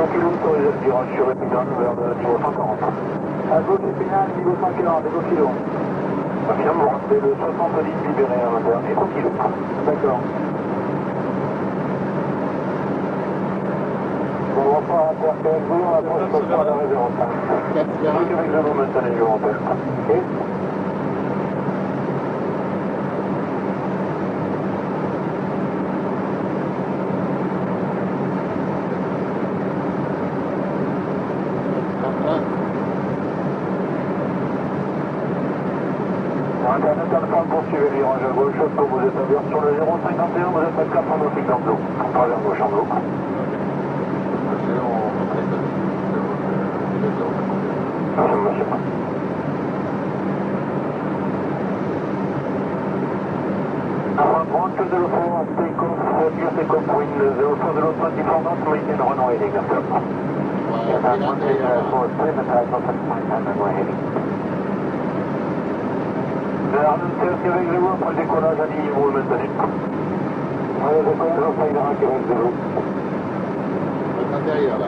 Echo Kilo, autorisé le virage sur vers le niveau 140. À gauche Épinal, niveau 140, Echo Kilo. Confirme, vous rentrez le 70 libéré à l'intérieur. D'accord. On va pas interférer, on approche la révérence. 4 vers Avec avec le momentum, je vous rappelle. Ok Alpha, poursuivez le virage à gauche, vous êtes à vers sur le 051, vous êtes à 4 en nautique dans l'eau. On travers gauche en four, take off, take off, wind zero four zero twenty four knots, maintain runway heading after. Verdenskirke Reglur på dekollage av nio mål med den. Allez, det kommer att flyga hack i vänsterrum. Det kan jag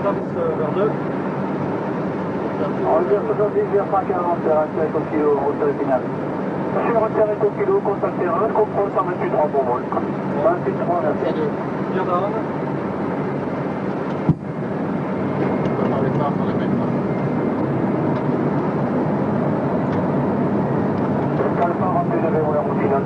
finale M105. Service vers 2. Enlevé 70 vers 140, terrain au kilo, route finale. Sur un terrain au kilo, contact terrain, contrôle 128 3 pour vol. 28 3, merci. 2. Dire down. On va les phares sur les mêmes. là. Alpha, rempli de verrou la route finale.